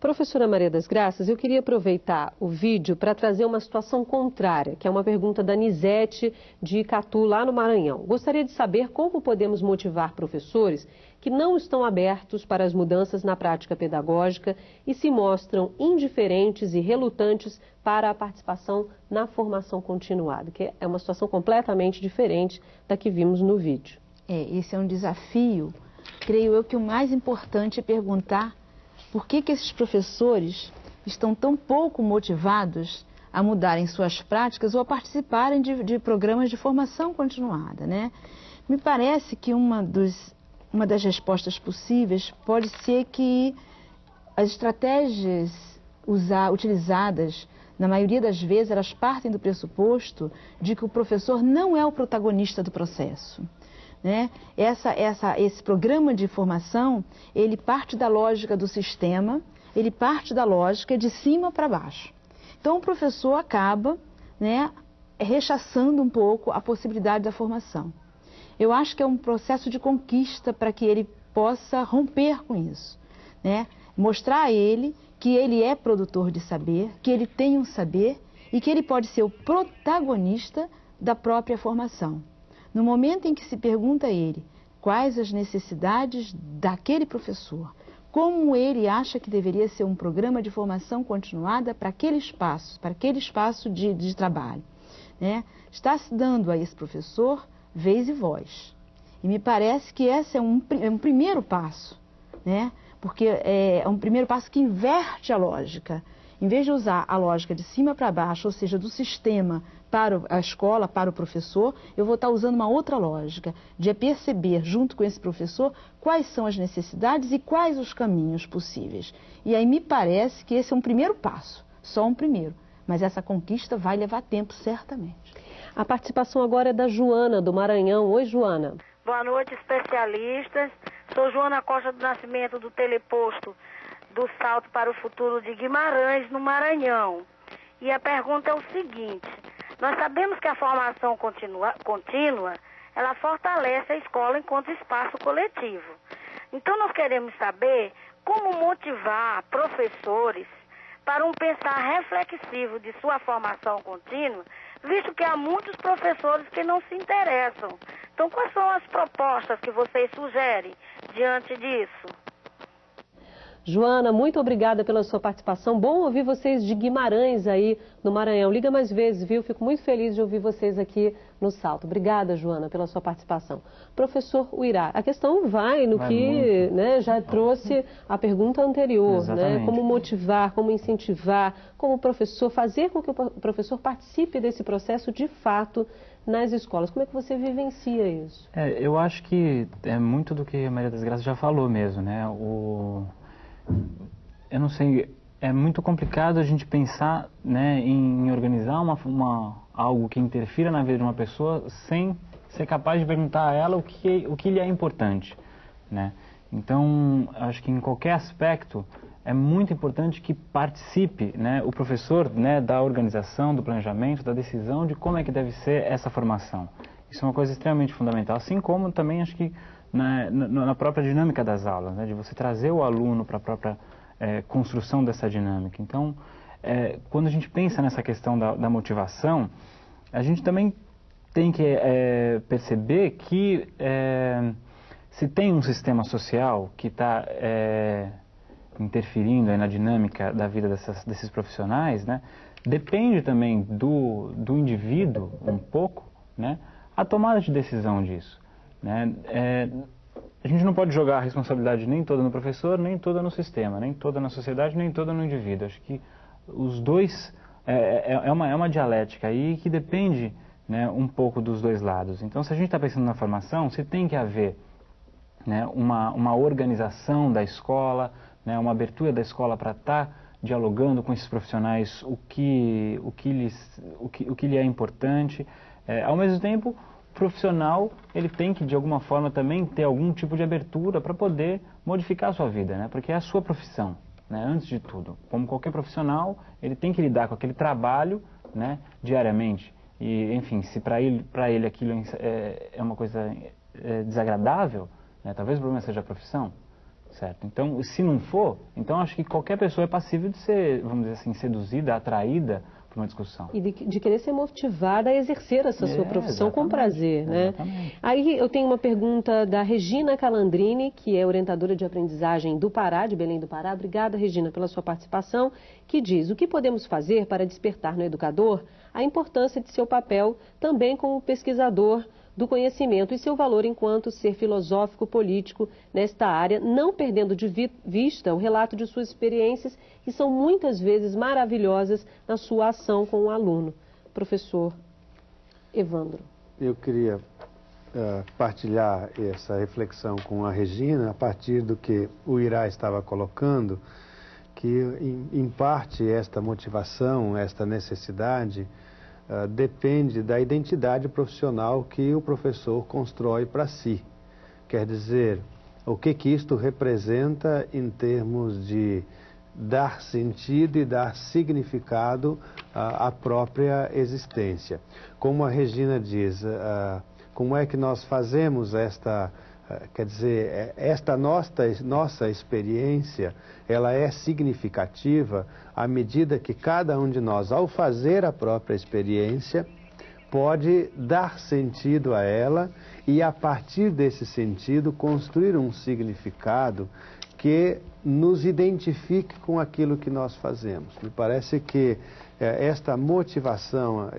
Professora Maria das Graças, eu queria aproveitar o vídeo para trazer uma situação contrária, que é uma pergunta da Nisete de Icatu, lá no Maranhão. Gostaria de saber como podemos motivar professores que não estão abertos para as mudanças na prática pedagógica e se mostram indiferentes e relutantes para a participação na formação continuada, que é uma situação completamente diferente da que vimos no vídeo. É, esse é um desafio. Creio eu que o mais importante é perguntar por que, que esses professores estão tão pouco motivados a mudarem suas práticas ou a participarem de, de programas de formação continuada, né? Me parece que uma, dos, uma das respostas possíveis pode ser que as estratégias usar, utilizadas, na maioria das vezes, elas partem do pressuposto de que o professor não é o protagonista do processo. Né? Essa, essa, esse programa de formação, ele parte da lógica do sistema, ele parte da lógica de cima para baixo. Então, o professor acaba né, rechaçando um pouco a possibilidade da formação. Eu acho que é um processo de conquista para que ele possa romper com isso. Né? Mostrar a ele que ele é produtor de saber, que ele tem um saber e que ele pode ser o protagonista da própria formação. No momento em que se pergunta a ele quais as necessidades daquele professor, como ele acha que deveria ser um programa de formação continuada para aquele espaço, para aquele espaço de, de trabalho, né? está se dando a esse professor vez e voz. E me parece que esse é um, é um primeiro passo, né? porque é, é um primeiro passo que inverte a lógica. Em vez de usar a lógica de cima para baixo, ou seja, do sistema para a escola, para o professor, eu vou estar usando uma outra lógica, de perceber, junto com esse professor, quais são as necessidades e quais os caminhos possíveis. E aí me parece que esse é um primeiro passo, só um primeiro. Mas essa conquista vai levar tempo, certamente. A participação agora é da Joana, do Maranhão. Oi, Joana. Boa noite, especialistas. Sou Joana Costa do Nascimento, do Teleposto do Salto para o Futuro de Guimarães, no Maranhão. E a pergunta é o seguinte: nós sabemos que a formação continua, contínua ela fortalece a escola enquanto espaço coletivo. Então nós queremos saber como motivar professores para um pensar reflexivo de sua formação contínua, visto que há muitos professores que não se interessam. Então, quais são as propostas que vocês sugerem diante disso? Joana, muito obrigada pela sua participação. Bom ouvir vocês de Guimarães aí no Maranhão. Liga mais vezes, viu? Fico muito feliz de ouvir vocês aqui no Salto. Obrigada, Joana, pela sua participação. Professor Uirá, a questão vai no vai que né, já trouxe a pergunta anterior, né? Como motivar, como incentivar, como professor, fazer com que o professor participe desse processo de fato nas escolas. Como é que você vivencia isso? É, eu acho que é muito do que a Maria das Graças já falou mesmo, né? O eu não sei, é muito complicado a gente pensar né, em, organizar uma, uma, algo que interfira na vida de uma pessoa sem ser capaz de perguntar a ela o que, o que lhe é importante. Né? Então, acho que em qualquer aspecto é muito importante que participe né, o professor né, da organização, do planejamento, da decisão de como é que deve ser essa formação. Isso é uma coisa extremamente fundamental, assim como também acho que na, na própria dinâmica das aulas, né, de você trazer o aluno para a própria é, construção dessa dinâmica. Então, é, quando a gente pensa nessa questão da, da, motivação, a gente também tem que é, perceber que é, se tem um sistema social que está é, interferindo na dinâmica da vida dessas, desses profissionais, né, depende também do, do indivíduo um pouco, né, a tomada de decisão disso. Né? É, a gente não pode jogar a responsabilidade nem toda no professor, nem toda no sistema, nem toda na sociedade, nem toda no indivíduo. Acho que os dois é, é, é uma, é uma dialética aí que depende né, um pouco dos dois lados. Então, se a gente está pensando na formação, se tem que haver né, uma, uma organização da escola, né, uma abertura da escola para estar tá dialogando com esses profissionais o que, o que, lhes, o que, o que lhe é importante. É, ao mesmo tempo, profissional ele tem que de alguma forma também ter algum tipo de abertura para poder modificar a sua vida, né? Porque é a sua profissão, né? Antes de tudo, como qualquer profissional, ele tem que lidar com aquele trabalho, né? Diariamente. E enfim, se para ele para ele aquilo é, é uma coisa é, desagradável, né? Talvez o problema seja a profissão. certo? Então, se não for, então acho que qualquer pessoa é passível de ser, vamos dizer assim, seduzida, atraída por uma discussão. E de, de, querer ser motivada a exercer essa é, sua profissão com prazer, né? Exatamente. Aí eu tenho uma pergunta da Regina Calandrini, que é orientadora de aprendizagem do Pará, de Belém do Pará. Obrigada, Regina, pela sua participação, que diz: o que podemos fazer para despertar no educador a importância de seu papel também como pesquisador do conhecimento e seu valor enquanto ser filosófico político nesta área, não perdendo de vista o relato de suas experiências, que são muitas vezes maravilhosas na sua ação com o aluno. Professor Evandro. Eu queria uh, partilhar essa reflexão com a Regina a partir do que o Irá estava colocando, que em, em parte esta motivação, esta necessidade ah, depende da identidade profissional que o professor constrói para si. Quer dizer, o que, que isto representa em termos de dar sentido e dar significado à, à própria existência. Como a Regina diz, uh, como é que nós fazemos esta eh, quer dizer, é, esta nossa, nossa experiência, ela é significativa à medida que cada um de nós, ao fazer a própria experiência, pode dar sentido a ela e, a partir desse sentido, construir um significado que nos identifique com aquilo que nós fazemos. Me parece que é, esta motivação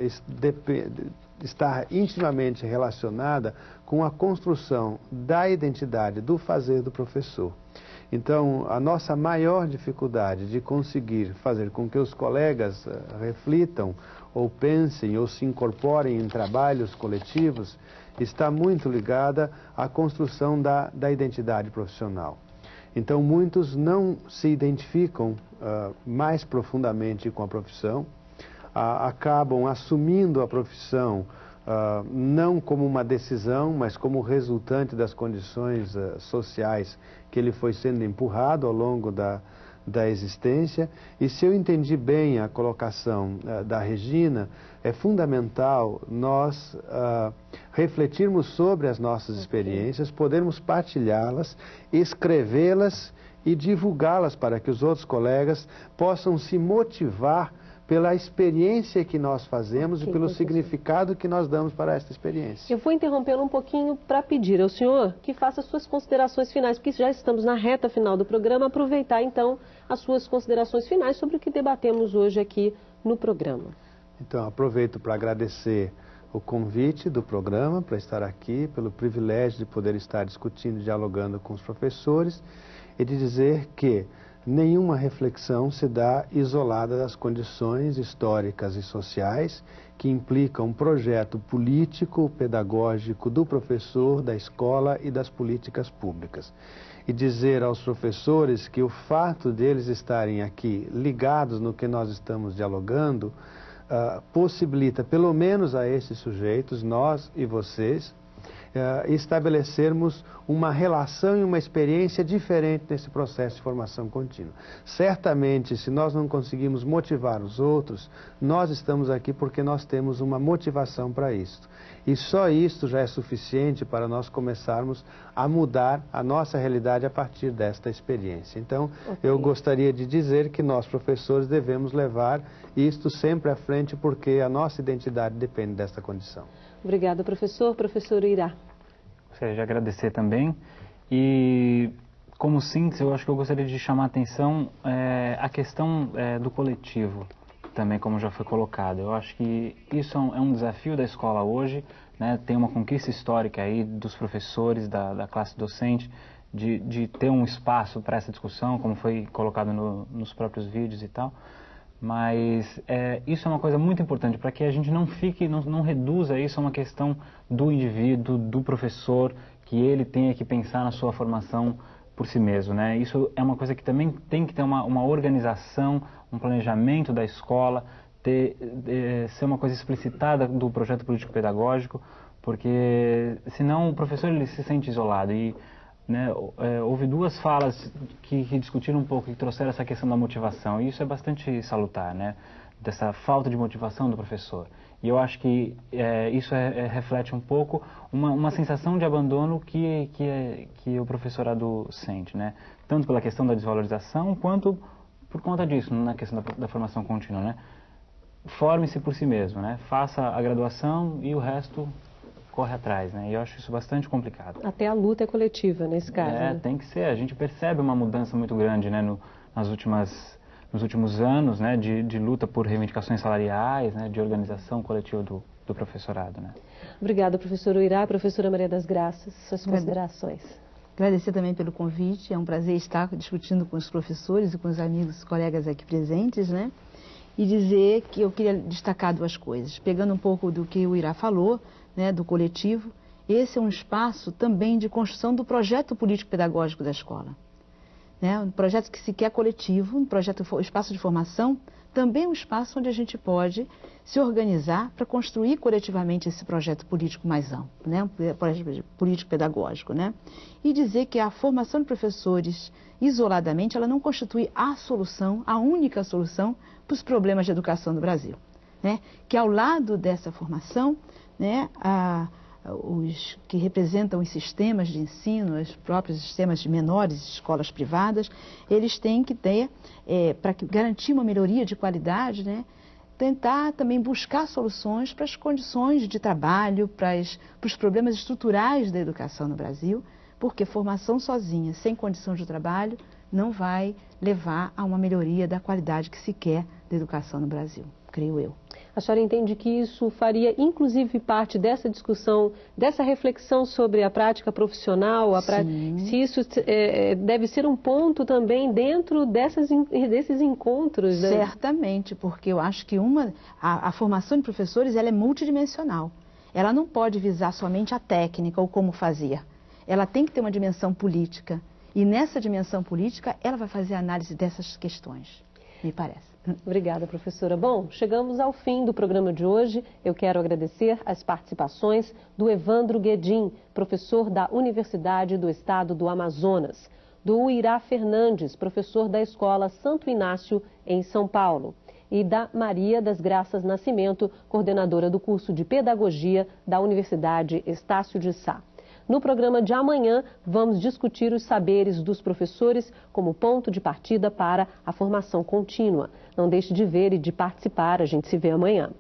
está intimamente relacionada com a construção da identidade do fazer do professor. Então, a nossa maior dificuldade de conseguir fazer com que os colegas uh, reflitam ou pensem ou se incorporem em trabalhos coletivos está muito ligada à construção da, da identidade profissional. Então, muitos não se identificam uh, mais profundamente com a profissão, uh, acabam assumindo a profissão uh, não como uma decisão, mas como resultante das condições uh, sociais que ele foi sendo empurrado ao longo da, da existência. E se eu entendi bem a colocação uh, da Regina, é fundamental nós refletirmos sobre as nossas experiências, podermos partilhá-las, escrevê-las e divulgá-las para que os outros colegas possam se motivar pela experiência que nós fazemos e pelo significado que nós damos para esta experiência. Eu vou interrompê-lo um pouquinho para pedir ao senhor que faça suas considerações finais, porque já estamos na reta final do programa, aproveitar então as suas considerações finais sobre o que debatemos hoje aqui no programa. Então, aproveito para agradecer o convite do programa para estar aqui, pelo privilégio de poder estar discutindo e dialogando com os professores e de dizer que nenhuma reflexão se dá isolada das condições históricas e sociais que implicam um projeto político, pedagógico do professor, da escola e das políticas públicas. E dizer aos professores que o fato deles estarem aqui ligados no que nós estamos dialogando uh, possibilita, pelo menos a esses sujeitos, nós e vocês, estabelecermos uma relação e uma experiência diferente nesse processo de formação contínua. Certamente, se nós não conseguimos motivar os outros, nós estamos aqui porque nós temos uma motivação para isso. E só isso já é suficiente para nós começarmos a mudar a nossa realidade a partir desta experiência. Então, okay. eu gostaria de dizer que nós, professores, devemos levar isto sempre à frente porque a nossa identidade depende desta condição. Obrigada, professor. Professor Irá. Gostaria de agradecer também. E, como síntese, eu acho que eu gostaria de chamar a atenção é, a questão é, do coletivo, também, como já foi colocado. Eu acho que isso é um, é um desafio da escola hoje, né? tem uma conquista histórica aí dos professores, da, da classe docente, de, de ter um espaço para essa discussão, como foi colocado no, nos próprios vídeos e tal. Mas é, isso é uma coisa muito importante para que a gente não fique, não, não reduza isso a uma questão do indivíduo, do professor, que ele tenha que pensar na sua formação por si mesmo. Né? Isso é uma coisa que também tem que ter uma, uma organização, um planejamento da escola, ter, é, ser uma coisa explicitada do projeto político-pedagógico, porque senão o professor ele se sente isolado. E né, é, houve duas falas que, que, discutiram um pouco, que trouxeram essa questão da motivação, e isso é bastante salutar, né, dessa falta de motivação do professor. E eu acho que é, isso é, é, reflete um pouco uma, uma sensação de abandono que, que, que o professorado sente, né, tanto pela questão da desvalorização, quanto por conta disso, na questão da, da formação contínua, né? Forme-se por si mesmo, né? Faça a graduação e o resto corre atrás, né? E eu acho isso bastante complicado. Até a luta é coletiva nesse caso. É, né? tem que ser. A gente percebe uma mudança muito grande, né? No, nas últimas, nos últimos anos, né? De, de luta por reivindicações salariais, né? De organização coletiva do, do professorado, né? Obrigada, professor Uirá. Professora Maria das Graças, suas considerações. Agradecer também pelo convite. É um prazer estar discutindo com os professores e com os amigos, colegas aqui presentes, né? E dizer que eu queria destacar duas coisas. Pegando um pouco do que o Irá falou, né, do coletivo, esse é um espaço também de construção do projeto político-pedagógico da escola. Né? Um projeto que se quer coletivo, um projeto, um espaço de formação, também um espaço onde a gente pode se organizar para construir coletivamente esse projeto político mais amplo, né? um projeto político-pedagógico. Né? E dizer que a formação de professores, isoladamente, ela não constitui a solução, a única solução para os problemas de educação do Brasil. Né? Que ao lado dessa formação, né, a, os que representam os sistemas de ensino, os próprios sistemas de menores escolas privadas, eles têm que ter, é, para garantir uma melhoria de qualidade, né, tentar também buscar soluções para as condições de trabalho, para, as, para os problemas estruturais da educação no Brasil, porque formação sozinha, sem condição de trabalho, não vai levar a uma melhoria da qualidade que se quer da educação no Brasil, creio eu. A senhora entende que isso faria, inclusive, parte dessa discussão, dessa reflexão sobre a prática profissional, a se isso é, deve ser um ponto também dentro dessas, desses encontros? Né? Certamente, porque eu acho que uma, a, a formação de professores ela é multidimensional. Ela não pode visar somente a técnica ou como fazer. Ela tem que ter uma dimensão política. E nessa dimensão política, ela vai fazer análise dessas questões, me parece. Obrigada, professora. Bom, chegamos ao fim do programa de hoje. Eu quero agradecer as participações do Evandro Guedin, professor da Universidade do Estado do Amazonas, do Irá Fernandes, professor da Escola Santo Inácio, em São Paulo, e da Maria das Graças Nascimento, coordenadora do curso de Pedagogia da Universidade Estácio de Sá. No programa de amanhã, vamos discutir os saberes dos professores como ponto de partida para a formação contínua. Não deixe de ver e de participar. A gente se vê amanhã.